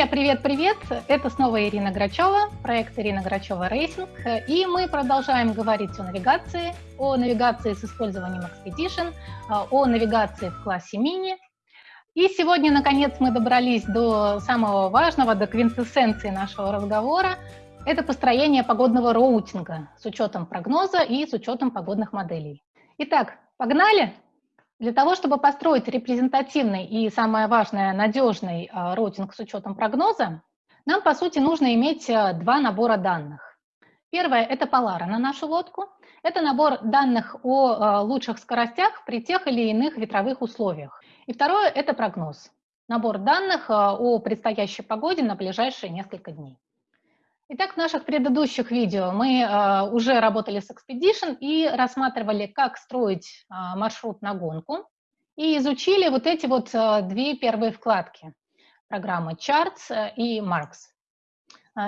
Друзья, привет-привет! Это снова Ирина Грачева, проект Ирина Грачева Racing. И мы продолжаем говорить о навигации, о навигации с использованием Expedition, а, о навигации в классе мини. И сегодня, наконец, мы добрались до самого важного, до квинтэссенции нашего разговора. Это построение погодного routing а с учетом прогноза и с учетом погодных моделей. Итак, погнали! Для того, чтобы построить репрезентативный и, самое важное, надежный а, routing с учетом прогноза, нам, по сути, нужно иметь а, два набора данных. Первое – это полара на нашу лодку. Это набор данных о а, лучших скоростях при тех или иных ветровых условиях. И второе – это прогноз. Набор данных о предстоящей погоде на ближайшие несколько дней. Итак, в наших предыдущих видео мы э, уже работали с Expedition и рассматривали, как строить э, маршрут на гонку, и изучили вот эти вот э, две первые вкладки программы Charts и Marks.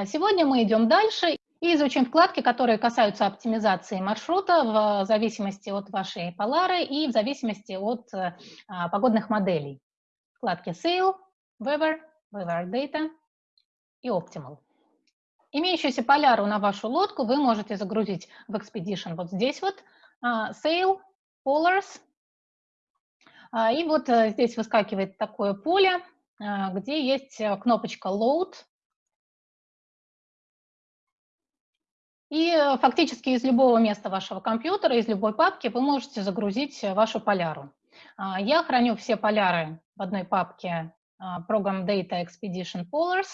Сегодня мы идем дальше и изучим вкладки, которые касаются оптимизации маршрута в зависимости от вашей полары и в зависимости от погодных моделей. Вкладки Sail, Weather, Weather Data и Optimal. Имеющуюся поляру на вашу лодку вы можете загрузить в Expedition вот здесь вот, uh, Sail, Polars, uh, и вот uh, здесь выскакивает такое поле, где есть э, кнопочка Load, И э, фактически из любого места вашего компьютера, из любой папки вы можете загрузить э, вашу поляру. Я храню все поляры в одной папке Program Data Expedition Polars.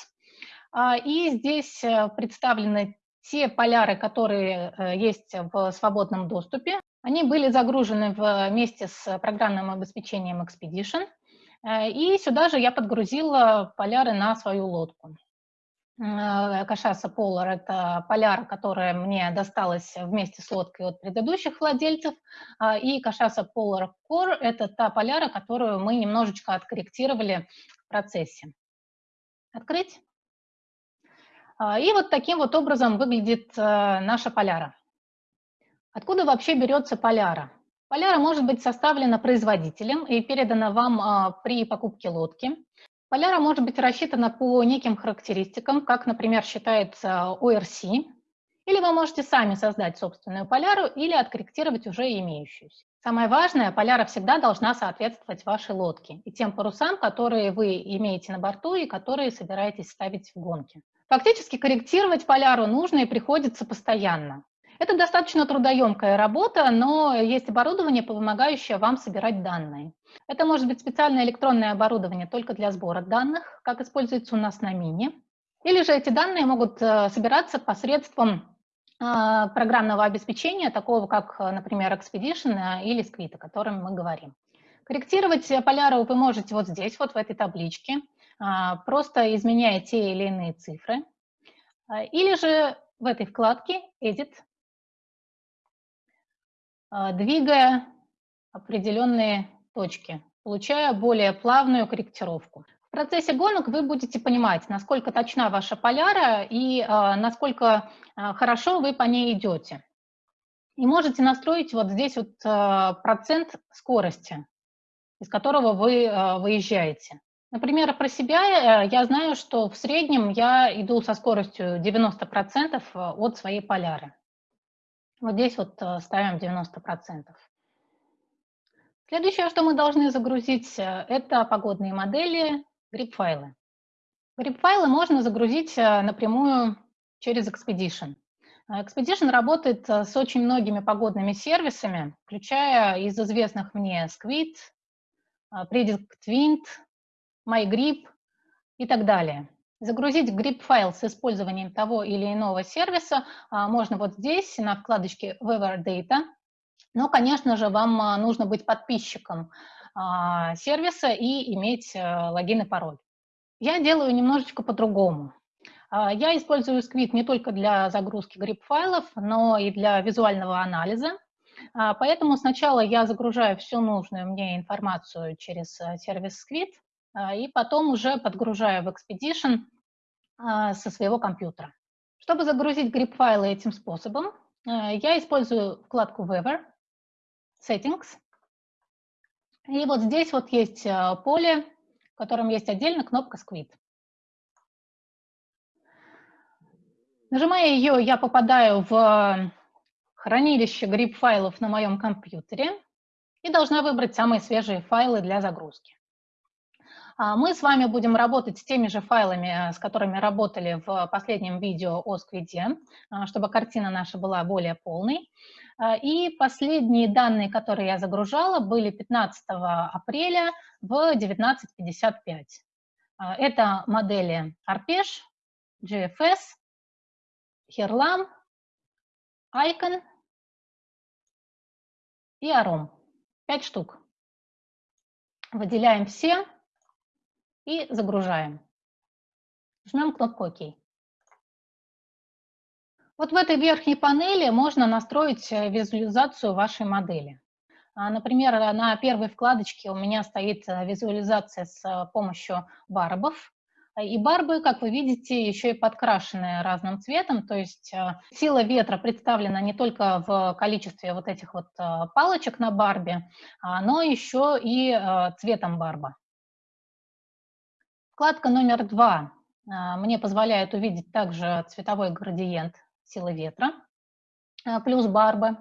А, и здесь э, представлены те поляры, которые э, есть в свободном доступе. Они были загружены вместе с программным обеспечением Expedition. Э, и сюда же я подгрузила поляры на свою лодку. Кашаса Polar – это поляра, которая мне досталась вместе с лодкой от предыдущих владельцев, а, и Кашаса Polar Core – это та поляра, которую мы немножечко откорректировали в процессе. Открыть. А, и вот таким вот образом выглядит э, наша поляра. Откуда вообще берется поляра? Поляра может быть составлена производителем и передана вам а, при покупке лодки. Поляра может быть рассчитана по неким характеристикам, как, например, считается ORC, или вы можете сами создать собственную поляру или откорректировать уже имеющуюся. Самое важное, поляра всегда должна соответствовать вашей лодке и тем парусам, которые вы имеете на борту и которые собираетесь ставить в гонке. Фактически корректировать поляру нужно и приходится постоянно. Это достаточно трудоемкая работа, но есть оборудование, помогающее вам собирать данные. Это может быть специальное электронное оборудование только для сбора данных, как используется у нас на Мини. Или же эти данные могут э, собираться посредством э, программного обеспечения, такого как, например, Expedition э, или Squid, о котором мы говорим. Корректировать поляру вы можете вот здесь, вот в этой табличке. А, просто изменяя те или иные цифры. А, или же в этой вкладке Edit, а, двигая определенные точки, получая более плавную корректировку. В процессе гонок вы будете понимать, насколько точна ваша поляра и насколько хорошо вы по ней идете. И можете настроить вот здесь вот процент скорости, из которого вы выезжаете. Например, про себя э, я знаю, что в среднем я иду со скоростью 90% э, от своей поляры. Вот здесь вот э, ставим 90%. Следующее, что мы должны загрузить, это погодные модели, грипп-файлы. Грипп-файлы можно загрузить напрямую через Expedition. Expedition работает с очень многими погодными сервисами, включая из известных мне Squid, Predict Wind, MyGrip и так далее. Загрузить grip-файл с использованием того или иного сервиса а, можно вот здесь, на вкладочке Weather Data. Но, конечно же, вам а, нужно быть подписчиком а, сервиса и иметь логин и пароль. Я делаю немножечко по-другому. Я использую Squid не только для загрузки grip-файлов, но и для визуального анализа. Поэтому сначала я загружаю всю нужную мне информацию через сервис Squid, и потом уже подгружаю в Expedition а, со своего компьютера. Чтобы загрузить грипп-файлы этим способом, а, я использую вкладку Weather, Settings. И вот здесь вот есть поле, в котором есть отдельно кнопка Squid. Нажимая ее, я попадаю в хранилище гриб-файлов на моем компьютере и должна выбрать самые свежие файлы для загрузки. А, мы с вами будем работать с теми же файлами, с которыми работали в последнем видео о сквиде, а, чтобы картина наша была более полной. А, и последние данные, которые я загружала, были 15 апреля в 19.55. Это модели Arpesh, GFS, Herlam, Icon и Arom. Пять штук. Выделяем все и загружаем. Жмем кнопку ОК. Вот в этой верхней панели можно настроить э, визуализацию вашей модели. А, например, на первой вкладочке у меня стоит э, визуализация с э, помощью барбов. И барбы, как вы видите, еще и подкрашены разным цветом, то есть сила ветра представлена не только в количестве вот этих вот палочек на барбе, а, но еще и цветом барба. Вкладка номер два а, мне позволяет увидеть также цветовой градиент силы ветра а, плюс барбы.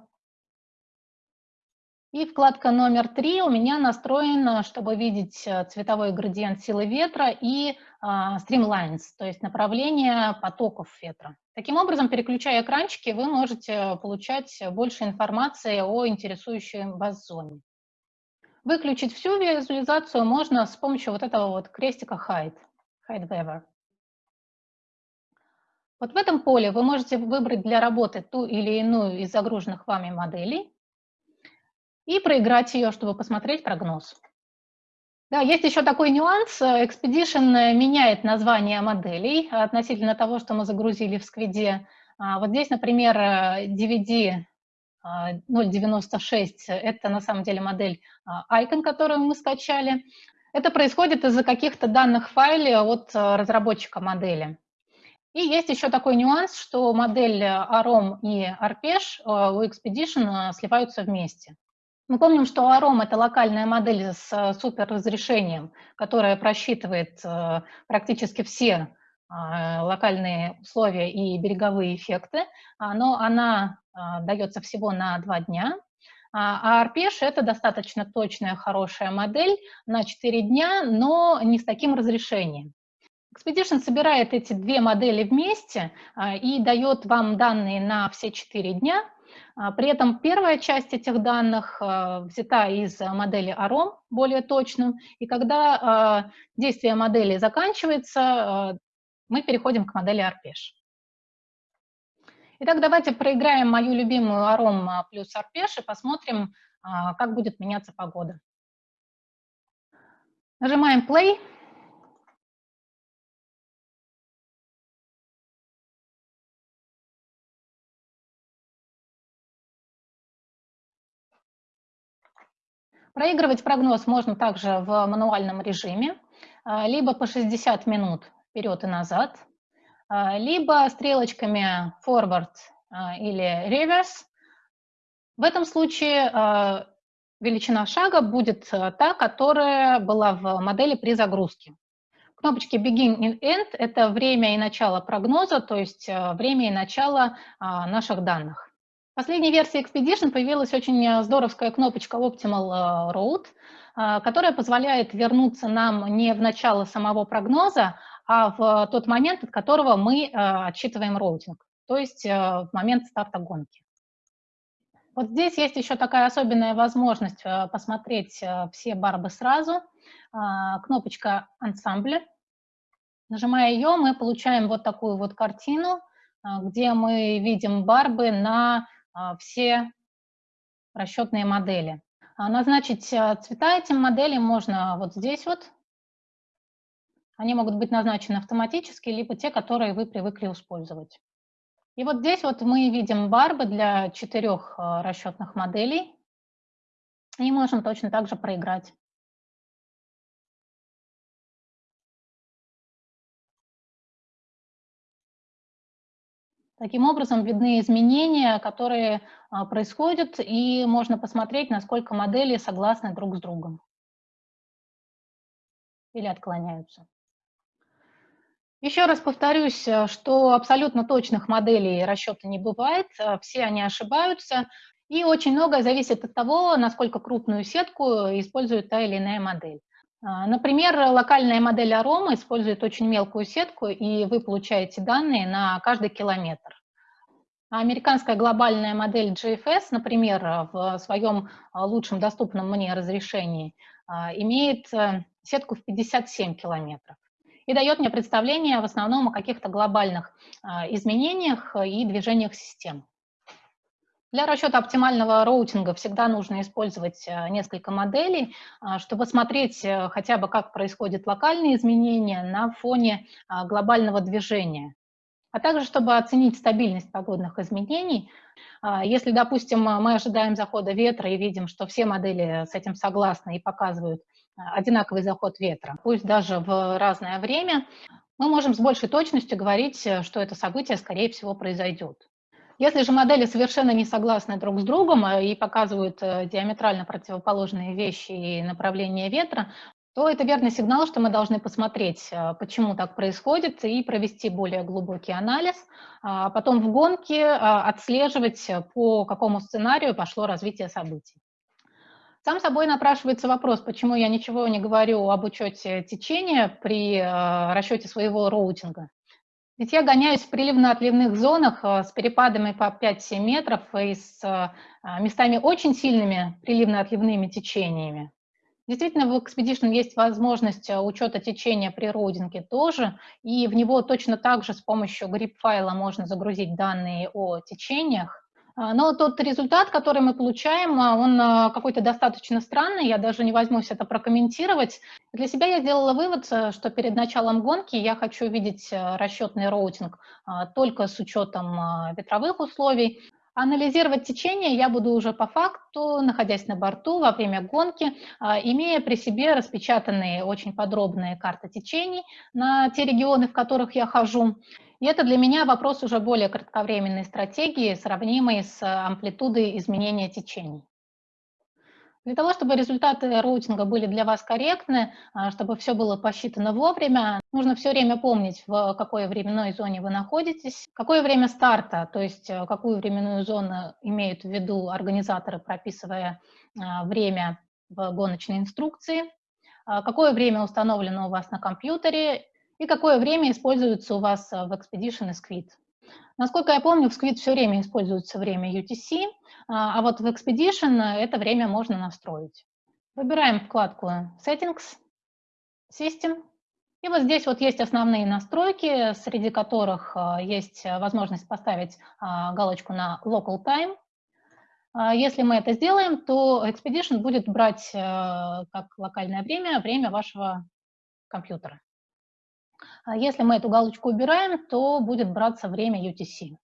И вкладка номер три у меня настроена, чтобы видеть э, цветовой градиент силы ветра и streamlines, то есть направление потоков ветра. Таким образом, переключая экранчики, вы можете получать больше информации о интересующей вас зоне. Выключить всю визуализацию можно с помощью вот этого вот крестика Hide, Hide Weather. Вот в этом поле вы можете выбрать для работы ту или иную из загруженных вами моделей и проиграть ее, чтобы посмотреть прогноз. Да, есть еще такой нюанс. Expedition меняет название моделей относительно того, что мы загрузили в сквиде. А, вот здесь, например, DVD 0.96 – это на самом деле модель а, Icon, которую мы скачали. Это происходит из-за каких-то данных файле от а, разработчика модели. И есть еще такой нюанс, что модель AROM и Arpesh а, у Expedition сливаются вместе. Мы помним, что AROM – это локальная модель с суперразрешением, которая просчитывает практически все локальные условия и береговые эффекты, но она а, дается всего на два дня. А Арпеш – это достаточно точная, хорошая модель на 4 дня, но не с таким разрешением. Expedition собирает эти две модели вместе а, и дает вам данные на все 4 дня. При этом первая часть этих данных взята из модели AROM, более точным, и когда действие модели заканчивается, мы переходим к модели Arpesh. Итак, давайте проиграем мою любимую аром плюс арпеш и посмотрим, а, как будет меняться погода. Нажимаем play. Проигрывать прогноз можно также в мануальном режиме, а, либо по 60 минут вперед и назад, либо стрелочками forward а, или reverse. В этом случае а, величина шага будет та, которая была в модели при загрузке. Кнопочки Begin и End – это время и начало прогноза, то есть время и начало наших данных. В последней версии Expedition появилась очень здоровская кнопочка Optimal Road, которая позволяет вернуться нам не в начало самого прогноза, а в тот момент, от которого мы э, отсчитываем роутинг, то есть э, в момент старта гонки. Вот здесь есть еще такая особенная возможность э, посмотреть все барбы сразу. Кнопочка «Ансамбль». Нажимая ее, мы получаем вот такую вот картину, где мы видим барбы на все расчетные модели. Назначить цвета этим моделям можно вот здесь вот, они могут быть назначены автоматически, либо те, которые вы привыкли использовать. И вот здесь вот мы видим барбы для четырех э, расчетных моделей. И можем точно так же проиграть. Таким образом, видны изменения, которые э, происходят, и можно посмотреть, насколько модели согласны друг с другом или отклоняются. Еще раз повторюсь, э, что абсолютно точных моделей расчета не бывает, э, все они ошибаются, и очень многое зависит от того, насколько крупную сетку использует та или иная модель. А, например, локальная модель Арома использует очень мелкую сетку, и вы получаете данные на каждый километр. А американская глобальная модель GFS, например, в своем а, лучшем доступном мне разрешении, имеет э, сетку в 57 километров и дает мне представление в основном о каких-то глобальных а, изменениях и движениях систем. Для расчета оптимального роутинга всегда нужно использовать а, несколько моделей, а, чтобы смотреть э, хотя бы, как происходят локальные изменения на фоне глобального движения, а также чтобы оценить стабильность погодных изменений. Если, допустим, мы ожидаем захода ветра и видим, что все модели с этим согласны и показывают одинаковый заход ветра, пусть даже в разное время, мы можем с большей точностью говорить, э, что это событие, скорее всего, произойдет. Если же модели совершенно не согласны друг с другом э, и показывают э, диаметрально противоположные вещи и направления ветра, то это верный сигнал, что мы должны посмотреть, почему так происходит, и провести более глубокий анализ, а потом в гонке отслеживать, по какому сценарию пошло развитие событий. Сам собой напрашивается вопрос, почему я ничего не говорю об учете течения при э, расчете своего роутинга. Ведь я гоняюсь в приливно-отливных зонах э, с перепадами по 5-7 метров и с э, местами очень сильными приливно-отливными течениями. Действительно, в Expedition есть возможность учета течения при роутинге тоже, и в него точно так же с помощью GRIB-файла можно загрузить данные о течениях. А, но тот результат, который мы получаем, а, он а, какой-то достаточно странный, я даже не возьмусь это прокомментировать. Для себя я сделала вывод, э, что перед началом гонки я хочу видеть э, расчетный роутинг только с учетом ветровых условий, Анализировать течение я буду уже по факту, находясь на борту во время гонки, имея при себе распечатанные очень подробные карты течений на те регионы, в которых я хожу. И это для меня вопрос уже более кратковременной стратегии, сравнимой с амплитудой изменения течений. Для того, чтобы результаты роутинга были для вас корректны, а, чтобы все было посчитано вовремя, нужно все время помнить, в какой временной зоне вы находитесь, какое время старта, то есть э, какую временную зону имеют в виду организаторы, прописывая а, время в гоночной инструкции, а, какое время установлено у вас на компьютере и какое время используется у вас э, в Expedition и Squid. Насколько я помню, в Squid все время используется время UTC, а, а вот в Expedition это время можно настроить. Выбираем вкладку Settings, System, и вот здесь вот есть основные настройки, среди которых есть возможность поставить галочку на Local Time. Если мы это сделаем, то Expedition будет брать как локальное время время вашего компьютера. А если мы эту галочку убираем, то будет браться время UTC.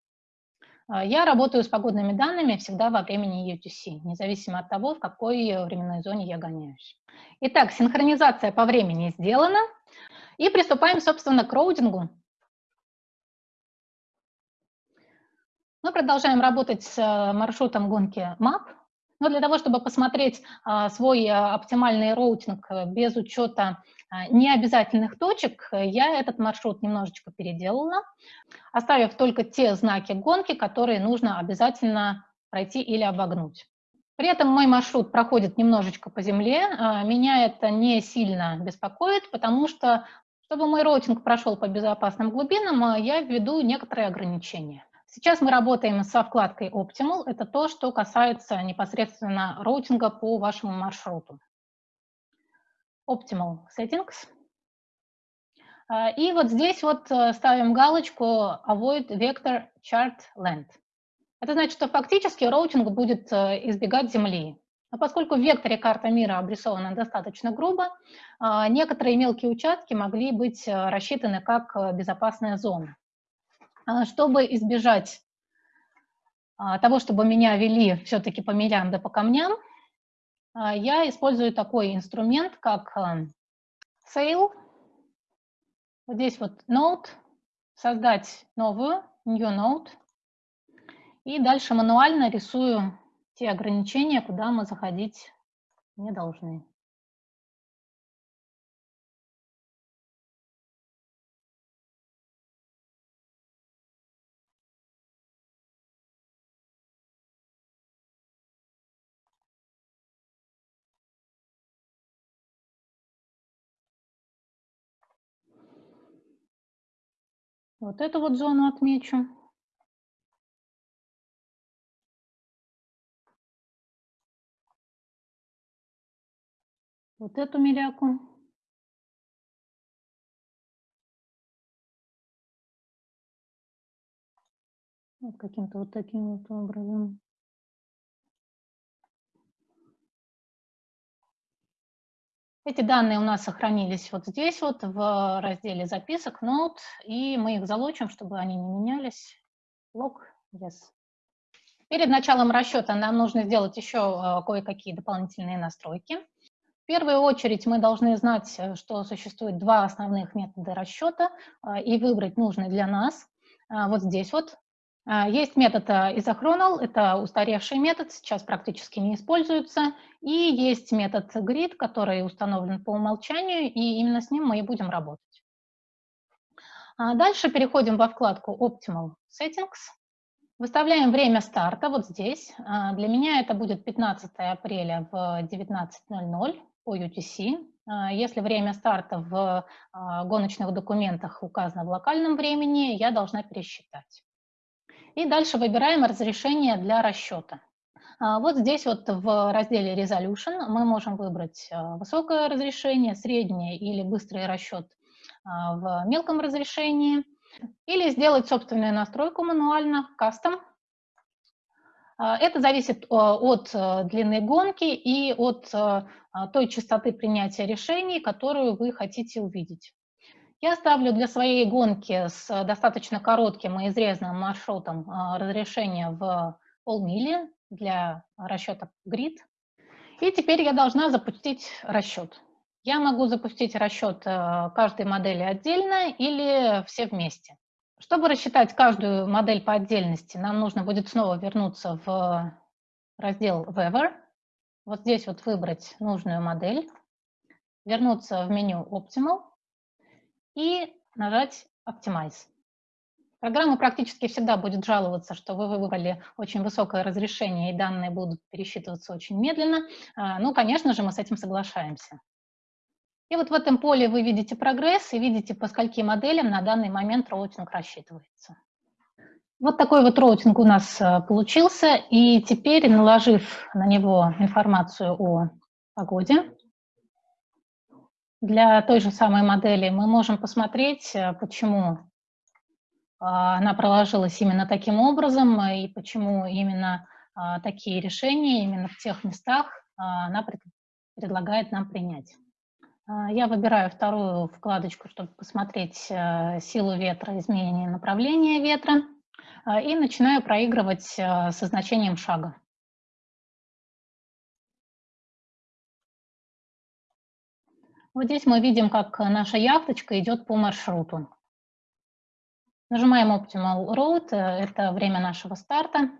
А, я работаю с погодными данными всегда во времени UTC, независимо от того, в какой временной зоне я гоняюсь. Итак, синхронизация по времени сделана. И приступаем, собственно, к роудингу. Мы продолжаем работать с э, маршрутом гонки MAP. Но для того, чтобы посмотреть а, свой оптимальный роутинг без учета необязательных точек, я этот маршрут немножечко переделала, оставив только те знаки гонки, которые нужно обязательно пройти или обогнуть. При этом мой маршрут проходит немножечко по земле, а, меня это не сильно беспокоит, потому что, чтобы мой роутинг прошел по безопасным глубинам, а, я введу некоторые ограничения. Сейчас мы работаем со вкладкой Optimal, это то, что касается непосредственно роутинга по вашему маршруту. Optimal Settings. А, и вот здесь вот э, ставим галочку Avoid Vector Chart Land. Это значит, что фактически роутинг будет э, избегать Земли. Но поскольку в векторе карта мира обрисована достаточно грубо, а, некоторые мелкие участки могли быть э, рассчитаны как безопасная зона. А, чтобы избежать того, чтобы меня вели все-таки по да по камням, я использую такой инструмент, как э, Sail. Вот здесь вот Node, создать новую, New Node. И дальше мануально рисую те ограничения, куда мы заходить не должны. Вот эту вот зону отмечу. Вот эту миляку. Вот каким-то вот таким вот образом. Эти данные у нас сохранились вот здесь вот в разделе записок, Note, и мы их залочим, чтобы они не менялись. Log, yes. Перед началом расчета нам нужно сделать еще э, кое-какие дополнительные настройки. В первую очередь мы должны знать, э, что существует два основных метода расчета э, и выбрать нужный для нас. Вот здесь вот есть метод а, isochronal, это устаревший метод, сейчас практически не используется. И есть метод grid, который установлен по умолчанию, и именно с ним мы и будем работать. А дальше переходим во вкладку Optimal Settings. Выставляем время старта вот здесь. Для меня это будет 15 апреля в 19.00 по UTC. Если время старта в гоночных документах указано в локальном времени, я должна пересчитать. И дальше выбираем разрешение для расчета. А, вот здесь вот в разделе Resolution мы можем выбрать а, высокое разрешение, среднее или быстрый расчет а, в мелком разрешении, или сделать собственную настройку мануально, кастом. Это зависит от длины гонки и от той частоты принятия решений, которую вы хотите увидеть. Я ставлю для своей гонки с достаточно коротким и изрезанным маршрутом а, разрешение в полмили для расчета grid. И теперь я должна запустить расчет. Я могу запустить расчет э, каждой модели отдельно или все вместе. Чтобы рассчитать каждую модель по отдельности, нам нужно будет снова вернуться в раздел Weather. Вот здесь вот выбрать нужную модель, вернуться в меню Optimal и нажать Optimize. Программа практически всегда будет жаловаться, что вы выбрали очень высокое разрешение и данные будут пересчитываться очень медленно. А, ну, конечно же, мы с этим соглашаемся. И вот в этом поле вы видите прогресс и видите, по скольким моделям на данный момент роутинг рассчитывается. Вот такой вот роутинг у нас а, получился. И теперь, наложив на него информацию о погоде, для той же самой модели мы можем посмотреть, э, почему а, она проложилась именно таким образом и почему именно а, такие решения именно в тех местах а, она предлагает нам принять. Я выбираю вторую вкладочку, чтобы посмотреть э, силу ветра, изменение направления ветра, и начинаю проигрывать э, со значением шага. Вот здесь мы видим, как наша яхточка идет по маршруту. Нажимаем Optimal Road, э, это время нашего старта,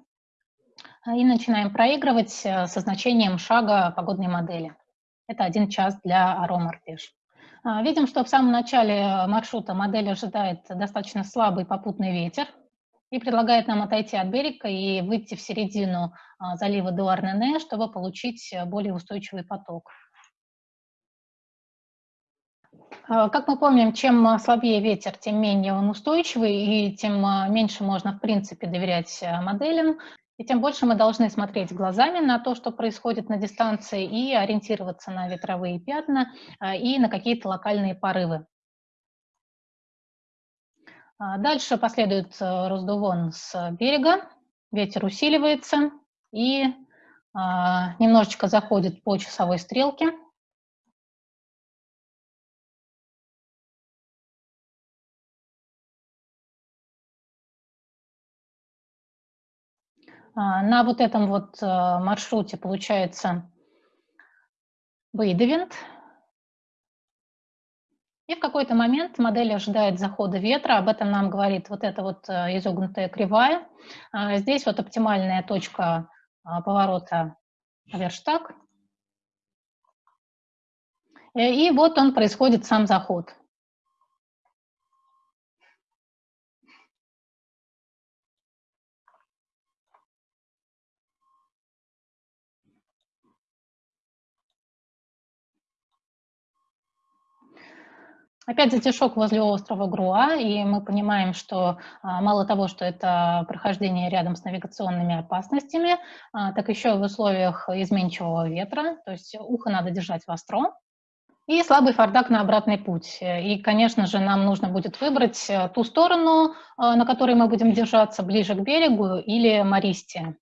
и начинаем проигрывать э, со значением шага погодной модели. Это один час для Aroma а, Видим, что в самом начале маршрута модель ожидает достаточно слабый попутный ветер и предлагает нам отойти от берега и выйти в середину а, залива Дуарнене, чтобы получить более устойчивый поток. Как мы помним, чем а, слабее ветер, тем менее он устойчивый, и тем а, меньше можно, в принципе, доверять моделям, и тем больше мы должны смотреть глазами на то, что происходит на дистанции, и ориентироваться на ветровые пятна и на какие-то локальные порывы. Дальше последует раздувон с берега, ветер усиливается и немножечко заходит по часовой стрелке. На вот этом вот э, маршруте получается выдавинт. И в какой-то момент модель ожидает захода ветра, об этом нам говорит вот эта вот э, изогнутая кривая. А, здесь вот оптимальная точка а, поворота Верштаг. Э, и вот он происходит сам заход. Опять затишок возле острова Груа, и мы понимаем, что а, мало того, что это прохождение рядом с навигационными опасностями, а, так еще в условиях изменчивого ветра, то есть ухо надо держать востро, и слабый фардак на обратный путь. И, конечно же, нам нужно будет выбрать э, ту сторону, а, на которой мы будем держаться, ближе к берегу или Мористия.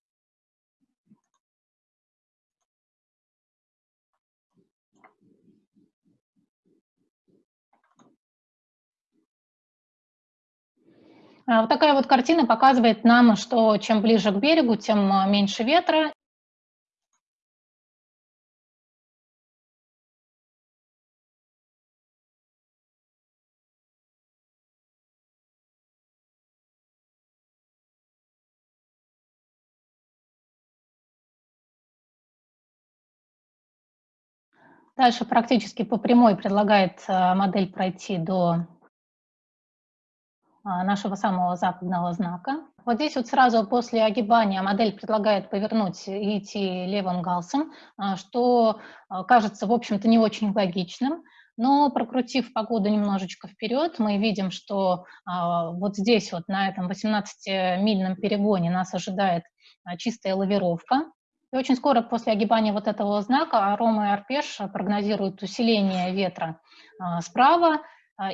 А, вот такая вот картина показывает нам, что чем ближе к берегу, тем а, меньше ветра. Дальше практически по прямой предлагает а, модель пройти до а, нашего самого западного знака. Вот здесь вот сразу после огибания модель предлагает повернуть и идти левым галсом, а, что а, кажется, в общем-то, не очень логичным. Но прокрутив погоду немножечко вперед, мы видим, что вот здесь вот на этом 18-мильном перегоне нас ожидает чистая лавировка. И очень скоро после огибания вот этого знака Арома и Арпеш прогнозируют усиление ветра справа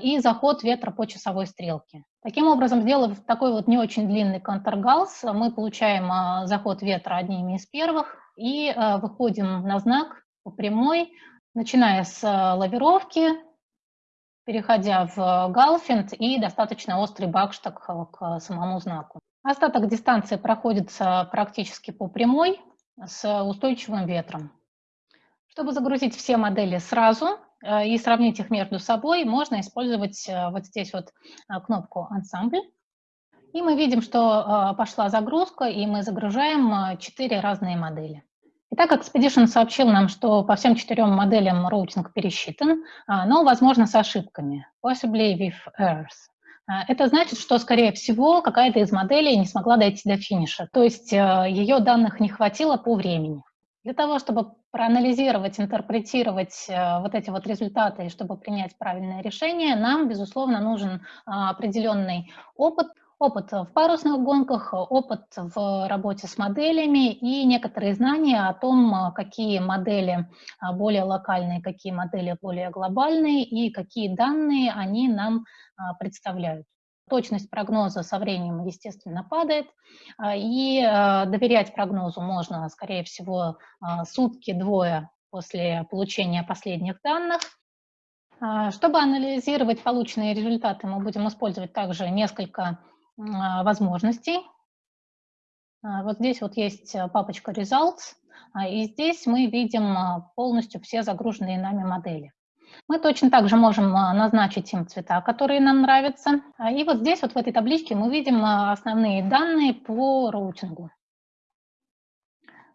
и заход ветра по часовой стрелке. Таким образом, сделав такой вот не очень длинный контргалс, мы получаем а, заход ветра одними из первых и а, выходим на знак по прямой, начиная с а, лавировки, переходя в галфинд и достаточно острый бакштаг к самому знаку. Остаток дистанции проходится практически по прямой с устойчивым ветром. Чтобы загрузить все модели сразу, и сравнить их между собой, можно использовать э, вот здесь вот э, кнопку «Ансамбль». И мы видим, что пошла загрузка, и мы загружаем четыре разные модели. Итак, Expedition сообщил нам, что по всем четырем моделям роутинг пересчитан, но, возможно, с ошибками, possibly with errors. Это значит, что, скорее всего, какая-то из моделей не смогла дойти до финиша, то есть ее данных не хватило по времени. Для того, чтобы проанализировать, интерпретировать э, вот эти вот результаты, и чтобы принять правильное решение, нам, безусловно, нужен а, определенный опыт, опыт в парусных гонках, опыт в работе с моделями и некоторые знания о том, какие модели а, более локальные, какие модели более глобальные и какие данные они нам а, представляют. Точность прогноза со временем, естественно, падает, а, и а, доверять прогнозу можно, скорее всего, а, сутки-двое после получения последних данных. Чтобы анализировать полученные результаты, мы будем использовать также несколько возможностей. Вот здесь вот есть папочка Results, и здесь мы видим полностью все загруженные нами модели. Мы точно так же можем а, назначить им цвета, которые нам нравятся. А, и вот здесь, вот в этой табличке, мы видим а, основные данные по роутингу.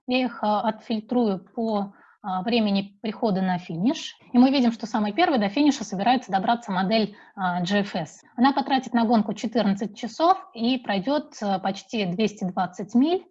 Я их отфильтрую по времени прихода на финиш. И мы видим, что самый первый до финиша собирается добраться модель GFS. Она потратит на гонку 14 часов и пройдет почти 220 миль.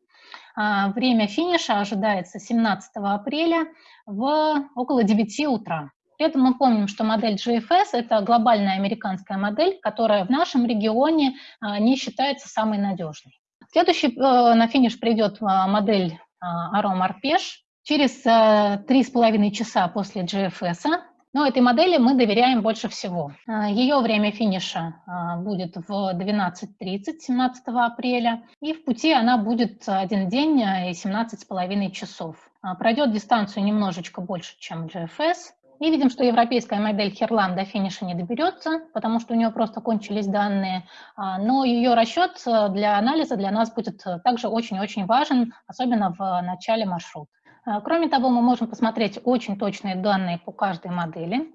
Время финиша ожидается 17 апреля в около 9 утра. При этом мы помним, что модель GFS – это глобальная американская модель, которая в нашем регионе а, не считается самой надежной. Следующий э, на финиш придет а, модель Arom Arpesh через э, три с половиной часа после GFS. Но этой модели мы доверяем больше всего. А, Ее время финиша будет в 12.30 17 апреля, и в пути она будет один день и 17 с половиной часов. Пройдет дистанцию немножечко больше, чем GFS, и видим, что европейская модель Херлан до финиша не доберется, потому что у нее просто кончились данные, а, но ее расчет э, для анализа для нас будет э, также очень-очень важен, особенно в начале маршрута. А, кроме того, мы можем посмотреть очень точные данные по каждой модели.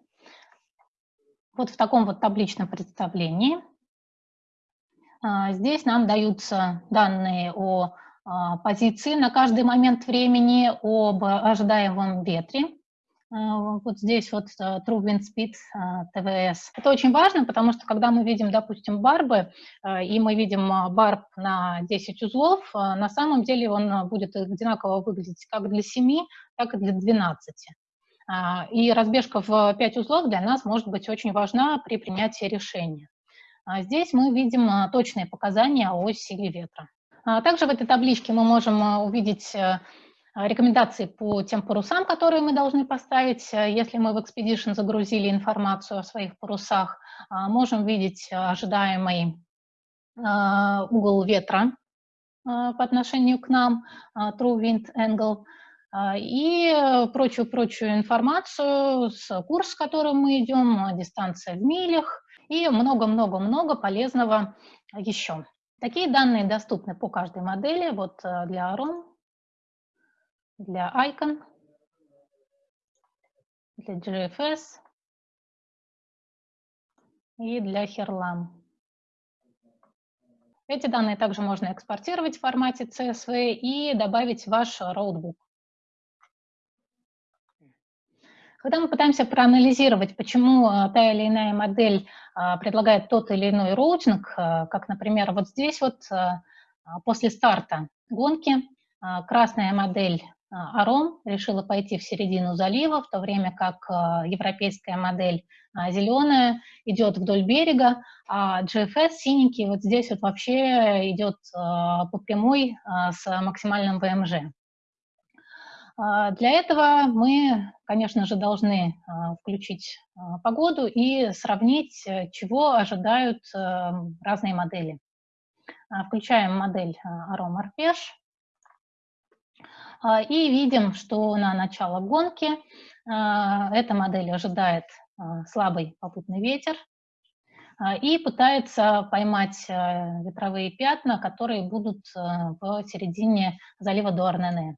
Вот в таком вот табличном представлении. А, здесь нам даются данные о позиции на каждый момент времени, об ожидаемом ветре, вот здесь вот э, True Wind Speed ТВС. Это очень важно, потому что когда мы видим, допустим, барбы, и мы видим а, барб на 10 узлов, на самом деле он будет одинаково выглядеть как для 7, так и для 12. И разбежка в 5 узлов для нас может быть очень важна при принятии решения. Здесь мы видим точные показания о силе ветра. Также в этой табличке мы можем увидеть э, рекомендации по тем парусам, которые мы должны поставить. Если мы в Expedition загрузили информацию о своих парусах, можем видеть ожидаемый угол ветра по отношению к нам, true wind angle, и прочую-прочую информацию, с курс, с которым мы идем, дистанция в милях и много-много-много полезного еще. Такие данные доступны по каждой модели. Вот э, для AROM, для Icon, для GFS и для HIRLAM. Эти данные также можно экспортировать в формате CSV и добавить в ваш роутбук. Когда мы пытаемся проанализировать, почему э, та или иная модель э, предлагает тот или иной роутинг, э, как, например, вот здесь вот после старта гонки красная модель Аром решила пойти в середину залива, в то время как европейская модель зеленая идет вдоль берега, а GFS синенький вот здесь вот вообще идет по прямой с максимальным ВМЖ. А, для этого мы, конечно же, должны а, включить а, погоду и сравнить, э, чего ожидают э, разные модели. Включаем модель Aroma Arpesh и видим, что на начало гонки эта модель ожидает слабый попутный ветер и пытается поймать ветровые пятна, которые будут в середине залива Дуарнене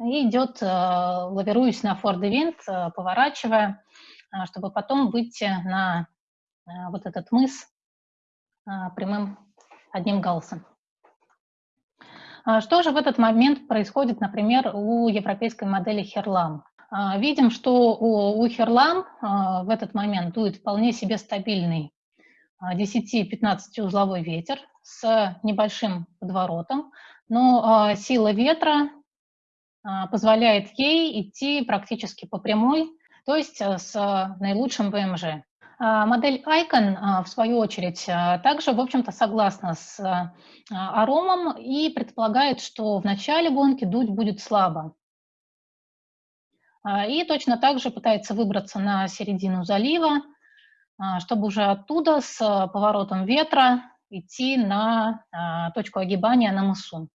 и идет, лавируясь на форд винт, э, поворачивая, чтобы потом выйти на вот этот мыс прямым одним галсом. Что же в этот момент происходит, например, у европейской модели Херлам? Видим, что у Херлам в этот момент дует вполне себе стабильный 10-15 узловой ветер с небольшим подворотом, но сила ветра а, позволяет ей идти практически по прямой, то есть с наилучшим ВМЖ. А, модель Icon, а, в свою очередь, также, в общем-то, согласна с аромом и предполагает, что в начале гонки дуть будет слабо. И точно так же пытается выбраться на середину залива, чтобы уже оттуда с поворотом ветра идти на точку огибания на мысу.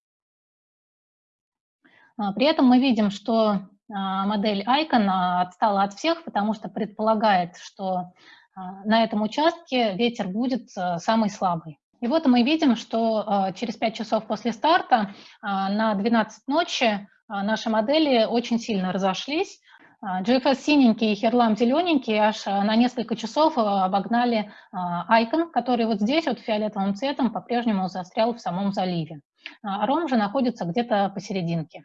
А, при этом мы видим, что а, модель Icon отстала от всех, потому что предполагает, что а, на этом участке ветер будет самый слабый. И вот мы видим, что через 5 часов после старта на 12 ночи наши модели очень сильно разошлись. GFS синенький и Херлам зелененький аж на несколько часов обогнали Icon, который вот здесь вот фиолетовым цветом по-прежнему застрял в самом заливе. Ром же находится где-то посерединке.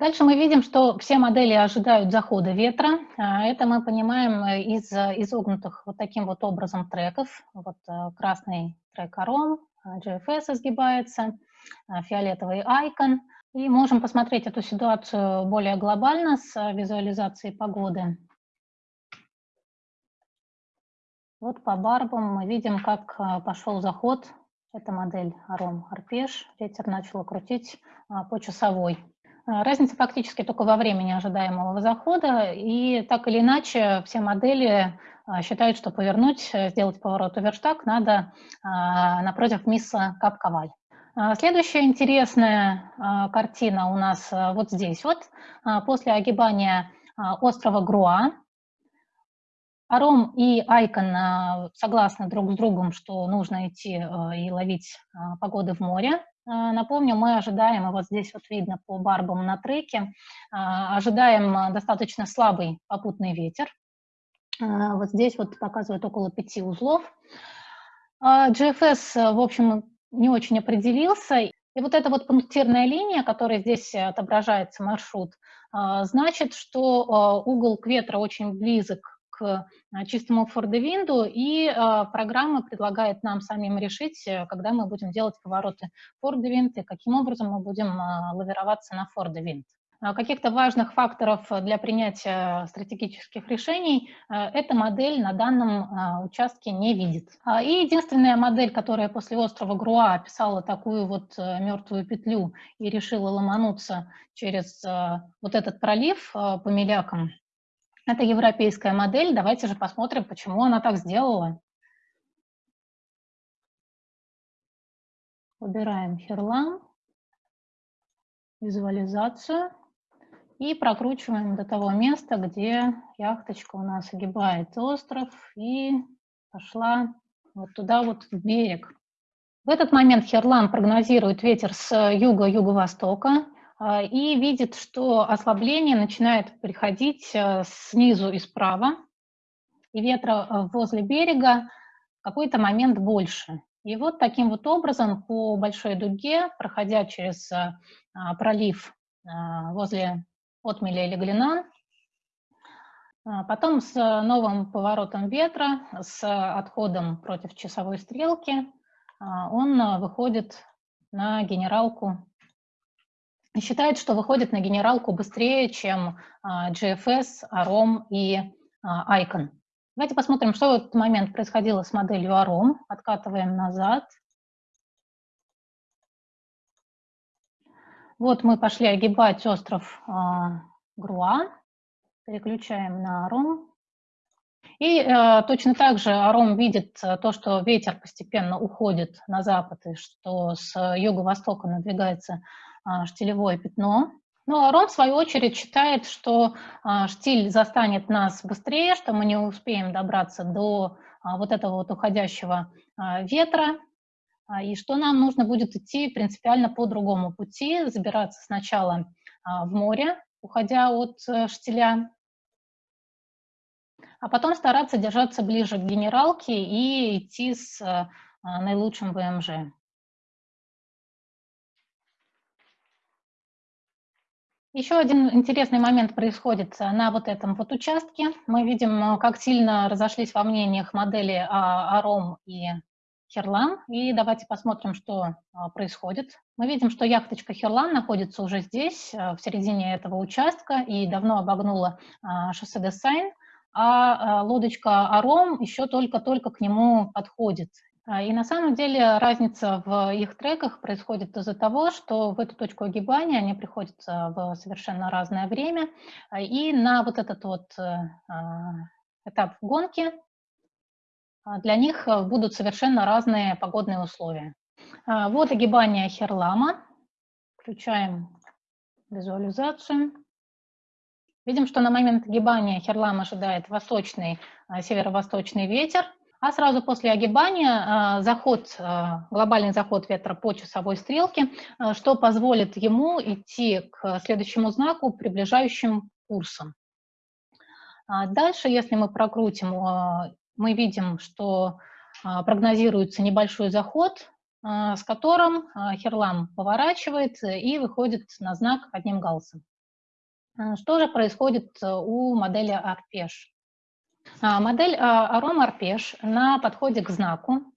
Дальше мы видим, что все модели ожидают захода ветра. А, это мы понимаем э, из изогнутых вот таким вот образом треков. Вот э, красный трек Аром, GFS изгибается, э, фиолетовый Icon. И можем посмотреть эту ситуацию более глобально с визуализацией погоды. Вот по барбам мы видим, как пошел заход. Это модель Аром Арпеш. Ветер начал крутить по часовой. А, разница фактически только во времени ожидаемого захода, и так или иначе все модели а, считают, что повернуть, э, сделать поворот оверштаг надо а, напротив мисса Капковаль. Следующая интересная картина у нас вот здесь вот. После огибания острова Груа Аром и Айкон согласны друг с другом, что нужно идти и ловить погоды в море. А, напомню, мы ожидаем, и вот здесь вот видно по барбам на треке, а, ожидаем а, достаточно слабый попутный ветер. Вот здесь вот показывает около пяти узлов. GFS, в общем, не очень определился. И вот эта вот пунктирная линия, которая здесь отображается маршрут, значит, что угол к ветру очень близок к чистому фордевинду, и а, программа предлагает нам самим решить, э, когда мы будем делать повороты фордевинд и каким образом мы будем лавироваться на фордевинд. каких-то важных факторов для принятия стратегических решений эта модель на данном участке не видит. И единственная модель, которая после острова Груа описала такую вот мертвую петлю и решила ломануться через вот этот пролив по мелякам, это европейская модель. Давайте же посмотрим, почему она так сделала. Выбираем Херлам, визуализацию и прокручиваем до того места, где яхточка у нас огибает остров и пошла вот туда вот в берег. В этот момент Херлам прогнозирует ветер с юга-юго-востока и видит, что ослабление начинает приходить э, снизу и справа, и ветра э, возле берега в какой-то момент больше. И вот таким вот образом по большой дуге, проходя через а, пролив а, возле отмеля или глина, а, потом с новым поворотом ветра, с отходом против часовой стрелки, он выходит на генералку, считает, что выходит на генералку быстрее, чем GFS, AROM и ICON. Давайте посмотрим, что в этот момент происходило с моделью AROM. Откатываем назад. Вот мы пошли огибать остров э, Груа. Переключаем на AROM. И э, точно так же Аром видит э, то, что ветер постепенно уходит на запад, и что с юго-востока надвигается э, штилевое пятно. Ну, Арон, в свою очередь, считает, что а, штиль застанет нас быстрее, что мы не успеем добраться до а, вот этого вот уходящего а, ветра, и что нам нужно будет идти принципиально по другому пути, забираться сначала в море, уходя от а, штиля, а потом стараться держаться ближе к генералке и идти с а, наилучшим ВМЖ. Еще один интересный момент происходит на вот этом вот участке. Мы видим, как сильно разошлись во мнениях модели Аром и Херлан. И давайте посмотрим, что а, происходит. Мы видим, что яхточка Херлан находится уже здесь, а, в середине этого участка, и давно обогнула а, шоссе Десайн, а лодочка Аром еще только-только к нему подходит. А, и на самом деле разница в их треках происходит из-за того, что в эту точку огибания они приходятся в совершенно разное время, а, и на вот этот вот э, а, этап гонки для них будут совершенно разные погодные условия. Вот огибание Херлама. Включаем визуализацию. Видим, что на момент огибания Херлам ожидает восточный, северо-восточный ветер, а сразу после огибания а, заход, а, глобальный заход ветра по часовой стрелке, а, что позволит ему идти к следующему знаку приближающим курсом. Дальше, если мы прокрутим, мы видим, что прогнозируется небольшой заход, с которым Херлам поворачивает и выходит на знак одним галсом. Что же происходит у модели Арпеш? А, модель Аром Арпеш на подходе к знаку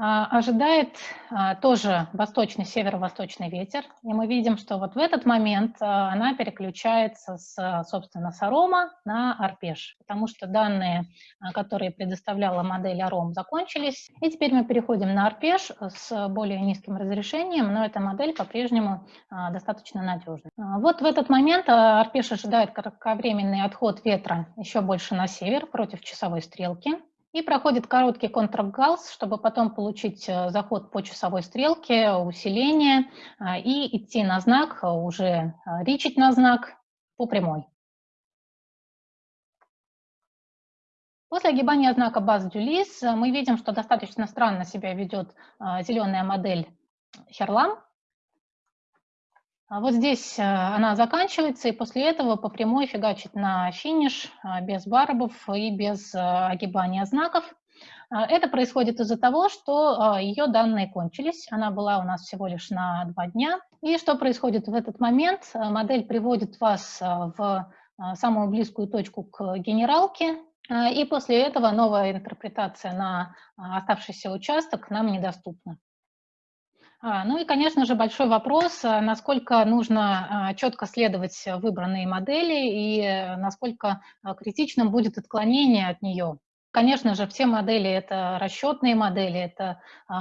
ожидает а, тоже восточный, северо-восточный ветер, и мы видим, что вот в этот момент она переключается, с, собственно, с арома на арпеш, потому что данные, которые предоставляла модель аром, закончились, и теперь мы переходим на арпеш с более низким разрешением, но эта модель по-прежнему достаточно надежна. Вот в этот момент арпеш ожидает кратковременный отход ветра еще больше на север против часовой стрелки, и проходит короткий контргалс, чтобы потом получить э, заход по часовой стрелке, усиление а, и идти на знак, уже а, ричить на знак по прямой. После огибания знака баз Дюлис э, мы видим, что достаточно странно себя ведет зеленая модель Херлам, вот здесь э, она заканчивается, и после этого по прямой фигачит на финиш э, без барбов и без э, огибания знаков. Это происходит из-за того, что ее данные кончились. Она была у нас всего лишь на два дня. И что происходит в этот момент? Модель приводит вас в самую близкую точку к генералке, и после этого новая интерпретация на оставшийся участок нам недоступна. А, ну и, конечно же, большой вопрос, а, насколько нужно а, четко следовать выбранной модели и э, насколько критичным будет отклонение от нее. Конечно же, все модели – это расчетные модели, это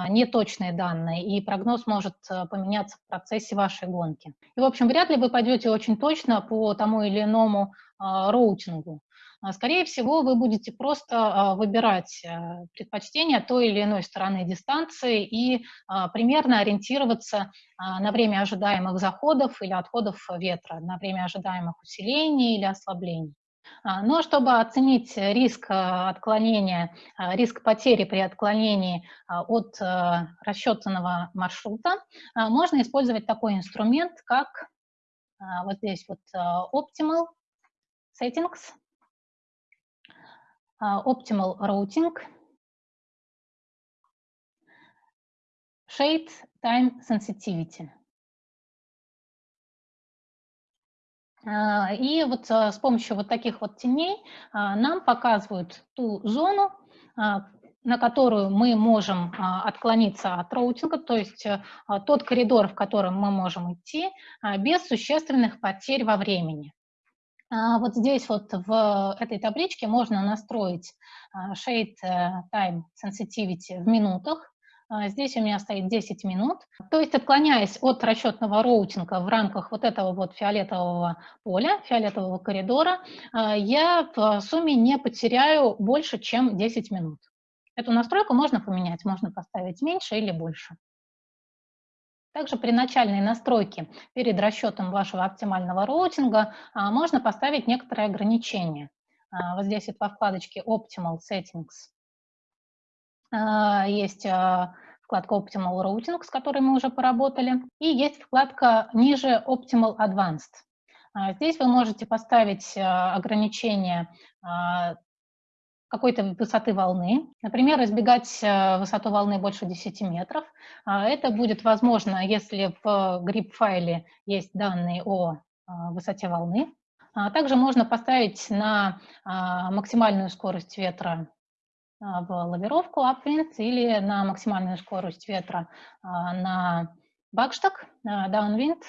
неточные данные, и прогноз может поменяться в процессе вашей гонки. И, в общем, вряд ли вы пойдете очень точно по тому или иному роутингу. А, скорее всего, вы будете просто а, выбирать э, предпочтения той или иной стороны дистанции и а, примерно ориентироваться на время ожидаемых заходов или отходов ветра, на время ожидаемых усилений или ослаблений. Но чтобы оценить риск отклонения, риск потери при отклонении от расчетанного маршрута, можно использовать такой инструмент, как вот здесь вот Optimal Settings. А, optimal routing, shade time sensitivity. А, и вот а, с помощью вот таких вот теней нам показывают ту зону, на которую мы можем отклониться от роутинга, то есть тот коридор, в котором мы можем идти без существенных потерь во времени. А, вот здесь вот в этой табличке можно настроить а, Shade э, Time Sensitivity в минутах. А, здесь у меня стоит 10 минут. То есть, отклоняясь от расчетного роутинга в рамках вот этого вот фиолетового поля, фиолетового коридора, я в сумме не потеряю больше, чем 10 минут. Эту настройку можно поменять, можно поставить меньше или больше. Также при начальной настройке перед расчетом вашего оптимального роутинга а, можно поставить некоторые ограничения. А, вот здесь вот во вкладочке Optimal Settings а, есть вкладка Optimal Routing, с которой мы уже поработали, и есть вкладка ниже Optimal Advanced. Здесь вы можете поставить ограничение какой-то высоты волны. Например, избегать э, высоту волны больше 10 метров. А, это будет возможно, если в GRIP-файле есть данные о а, высоте волны. А, также можно поставить на максимальную скорость ветра в лавировку upwind или на максимальную скорость ветра на бакштаг, downwind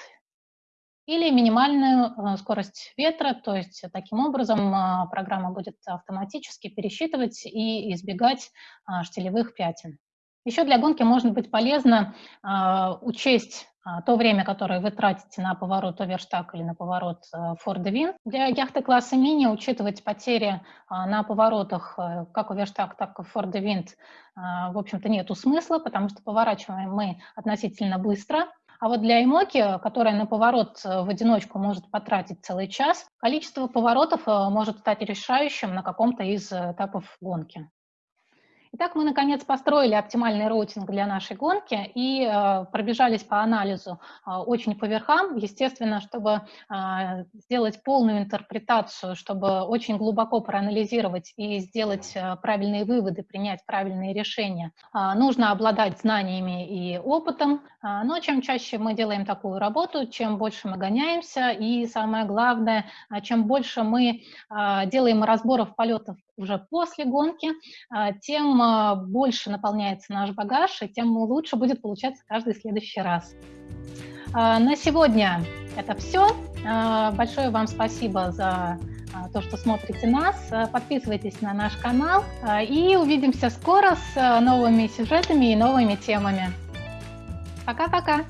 или минимальную э, скорость ветра, то есть таким образом а, программа будет автоматически пересчитывать и избегать а, штилевых пятен. Еще для гонки может быть полезно а, учесть то время, которое вы тратите на поворот оверштаг или на поворот Ford Win. Для яхты класса мини учитывать потери на поворотах э, как оверштаг, так и Ford Wind, в общем-то, нету смысла, потому что поворачиваем мы относительно быстро, а вот для Эмоки, которая на поворот э, в одиночку может потратить целый час, количество поворотов э, может стать решающим на каком-то из этапов гонки. Итак, мы наконец построили оптимальный роутинг для нашей гонки и э, пробежались по анализу э, очень по верхам, естественно, чтобы э, сделать полную интерпретацию, чтобы очень глубоко проанализировать и сделать э, правильные выводы, принять правильные решения. Э, нужно обладать знаниями и опытом, э, но чем чаще мы делаем такую работу, чем больше мы гоняемся и самое главное, э, чем больше мы э, делаем разборов полетов уже после гонки, а, тем а, больше наполняется наш багаж, и тем лучше будет получаться каждый следующий раз. А, на сегодня это все. Большое вам спасибо за то, что смотрите нас. Подписывайтесь на наш канал и увидимся скоро с новыми сюжетами и новыми темами. Пока-пока!